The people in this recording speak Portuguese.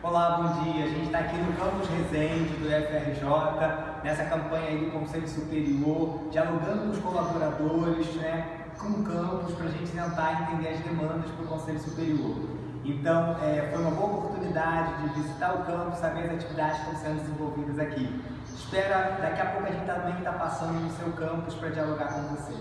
Olá, bom dia. A gente está aqui no Campus Resende do FRJ, nessa campanha aí do Conselho Superior, dialogando com os colaboradores, né, com o campus, para a gente tentar entender as demandas para o Conselho Superior. Então, é, foi uma boa oportunidade de visitar o campus, saber as atividades que estão sendo desenvolvidas aqui. Espera, daqui a pouco a gente também está passando no seu campus para dialogar com você.